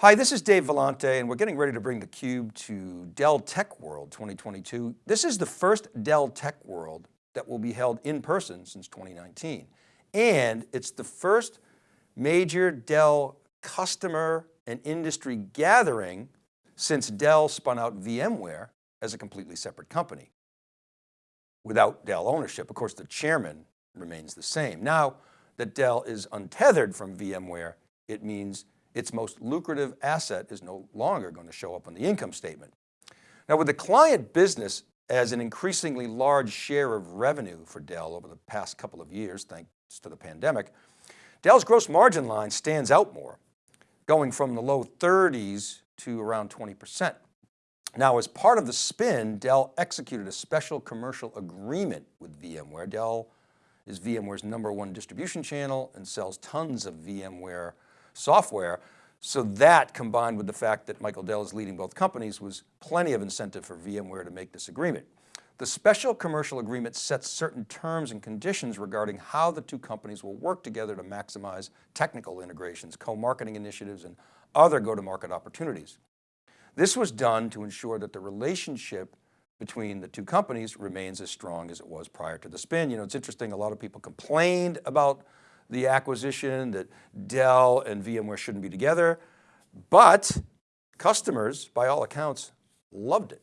Hi, this is Dave Vellante and we're getting ready to bring theCUBE to Dell Tech World 2022. This is the first Dell Tech World that will be held in person since 2019. And it's the first major Dell customer and industry gathering since Dell spun out VMware as a completely separate company. Without Dell ownership, of course, the chairman remains the same. Now that Dell is untethered from VMware, it means its most lucrative asset is no longer going to show up on the income statement. Now with the client business as an increasingly large share of revenue for Dell over the past couple of years, thanks to the pandemic, Dell's gross margin line stands out more, going from the low 30s to around 20%. Now, as part of the spin, Dell executed a special commercial agreement with VMware. Dell is VMware's number one distribution channel and sells tons of VMware software. So that combined with the fact that Michael Dell is leading both companies was plenty of incentive for VMware to make this agreement. The special commercial agreement sets certain terms and conditions regarding how the two companies will work together to maximize technical integrations, co-marketing initiatives, and other go-to-market opportunities. This was done to ensure that the relationship between the two companies remains as strong as it was prior to the spin. You know, it's interesting, a lot of people complained about the acquisition, that Dell and VMware shouldn't be together, but customers, by all accounts, loved it.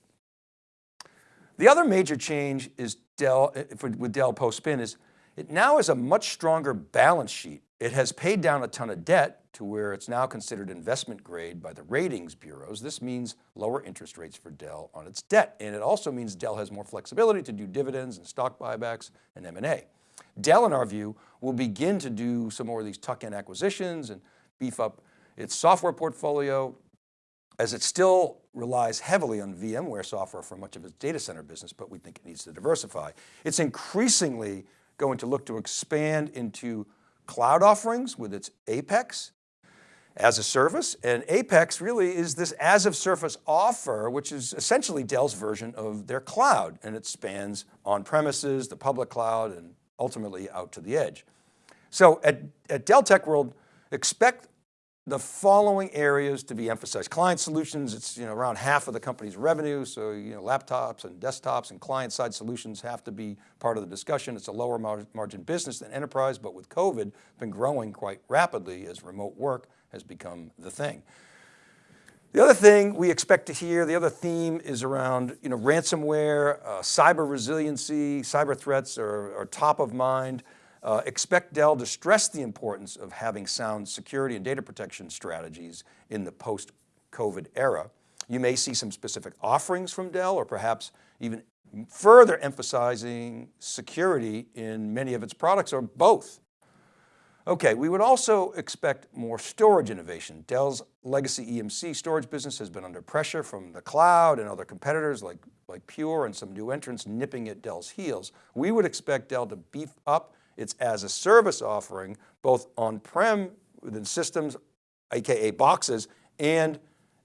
The other major change is Dell, eh, with Dell post-spin is it now has a much stronger balance sheet. It has paid down a ton of debt to where it's now considered investment grade by the ratings bureaus. This means lower interest rates for Dell on its debt. And it also means Dell has more flexibility to do dividends and stock buybacks and M&A. Dell, in our view, will begin to do some more of these tuck-in acquisitions and beef up its software portfolio as it still relies heavily on VMware software for much of its data center business, but we think it needs to diversify. It's increasingly going to look to expand into cloud offerings with its Apex as a service. And Apex really is this as of service offer, which is essentially Dell's version of their cloud. And it spans on premises, the public cloud, and ultimately out to the edge. So at, at Dell Tech World, expect the following areas to be emphasized. Client solutions, it's you know, around half of the company's revenue. So you know, laptops and desktops and client side solutions have to be part of the discussion. It's a lower mar margin business than enterprise, but with COVID, been growing quite rapidly as remote work has become the thing. The other thing we expect to hear, the other theme is around you know, ransomware, uh, cyber resiliency, cyber threats are, are top of mind. Uh, expect Dell to stress the importance of having sound security and data protection strategies in the post-COVID era. You may see some specific offerings from Dell or perhaps even further emphasizing security in many of its products or both. Okay, we would also expect more storage innovation. Dell's legacy EMC storage business has been under pressure from the cloud and other competitors like, like Pure and some new entrants nipping at Dell's heels. We would expect Dell to beef up its as a service offering, both on-prem within systems, AKA boxes, and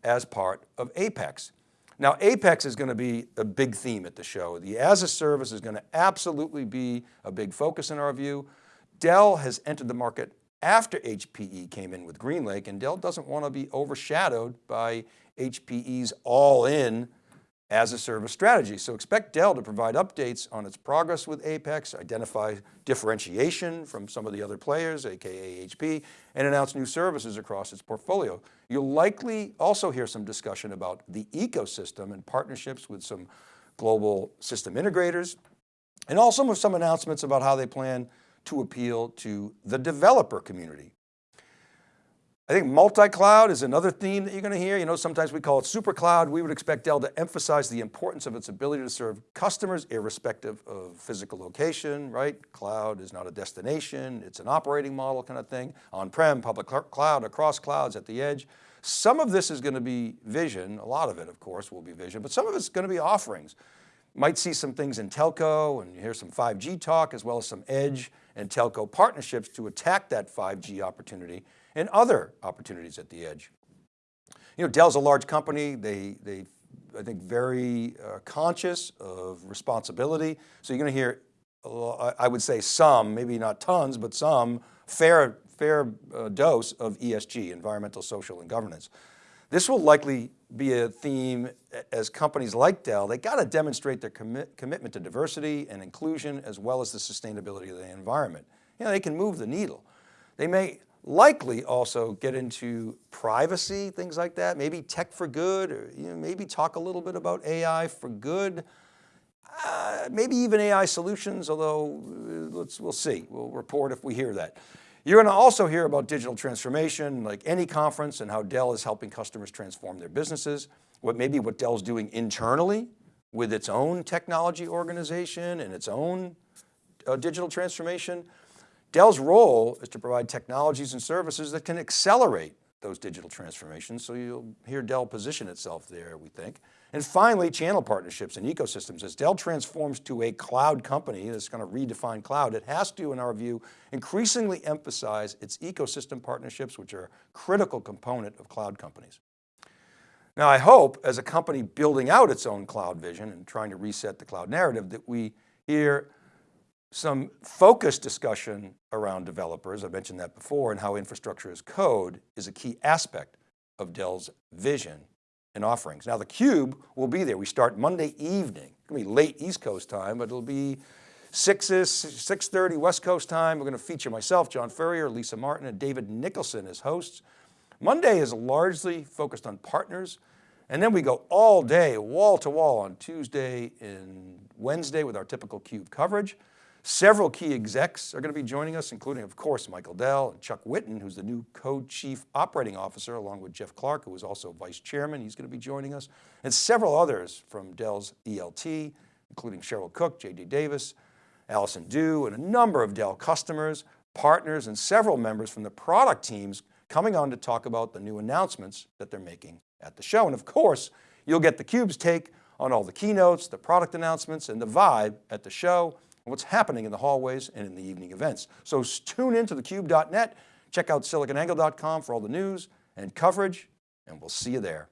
as part of Apex. Now Apex is going to be a big theme at the show. The as a service is going to absolutely be a big focus in our view. Dell has entered the market after HPE came in with GreenLake and Dell doesn't want to be overshadowed by HPE's all in as a service strategy. So expect Dell to provide updates on its progress with Apex, identify differentiation from some of the other players, AKA HP, and announce new services across its portfolio. You'll likely also hear some discussion about the ecosystem and partnerships with some global system integrators, and also with some announcements about how they plan to appeal to the developer community. I think multi-cloud is another theme that you're going to hear. You know, sometimes we call it super cloud. We would expect Dell to emphasize the importance of its ability to serve customers irrespective of physical location, right? Cloud is not a destination. It's an operating model kind of thing. On-prem, public cloud, across clouds, at the edge. Some of this is going to be vision. A lot of it, of course, will be vision, but some of it's going to be offerings. Might see some things in telco and hear some 5G talk as well as some edge and telco partnerships to attack that 5G opportunity and other opportunities at the edge. You know, Dell's a large company. They, they I think, very uh, conscious of responsibility. So you're going to hear, uh, I would say some, maybe not tons, but some fair, fair uh, dose of ESG, environmental, social, and governance. This will likely be a theme as companies like Dell, they got to demonstrate their commit, commitment to diversity and inclusion as well as the sustainability of the environment. You know, they can move the needle. They may likely also get into privacy, things like that, maybe tech for good, or you know, maybe talk a little bit about AI for good, uh, maybe even AI solutions, although uh, let's, we'll see, we'll report if we hear that. You're going to also hear about digital transformation, like any conference and how Dell is helping customers transform their businesses, what maybe what Dell's doing internally with its own technology organization and its own uh, digital transformation. Dell's role is to provide technologies and services that can accelerate those digital transformations. So you'll hear Dell position itself there, we think. And finally, channel partnerships and ecosystems. As Dell transforms to a cloud company that's going to redefine cloud, it has to, in our view, increasingly emphasize its ecosystem partnerships, which are a critical component of cloud companies. Now I hope as a company building out its own cloud vision and trying to reset the cloud narrative that we hear some focused discussion around developers, I mentioned that before, and how infrastructure as code is a key aspect of Dell's vision and offerings. Now the Cube will be there. We start Monday evening. It's going to be late East Coast time, but it'll be 6 6.30 West Coast time. We're going to feature myself, John Furrier, Lisa Martin, and David Nicholson as hosts. Monday is largely focused on partners. And then we go all day, wall to wall on Tuesday and Wednesday with our typical CUBE coverage. Several key execs are going to be joining us, including of course, Michael Dell and Chuck Whitten, who's the new co-chief operating officer, along with Jeff Clarke, who is also vice chairman. He's going to be joining us and several others from Dell's ELT, including Cheryl Cook, JD Davis, Allison Dew, and a number of Dell customers, partners, and several members from the product teams coming on to talk about the new announcements that they're making at the show. And of course, you'll get theCUBE's take on all the keynotes, the product announcements, and the vibe at the show what's happening in the hallways and in the evening events. So tune in to thecube.net, check out siliconangle.com for all the news and coverage, and we'll see you there.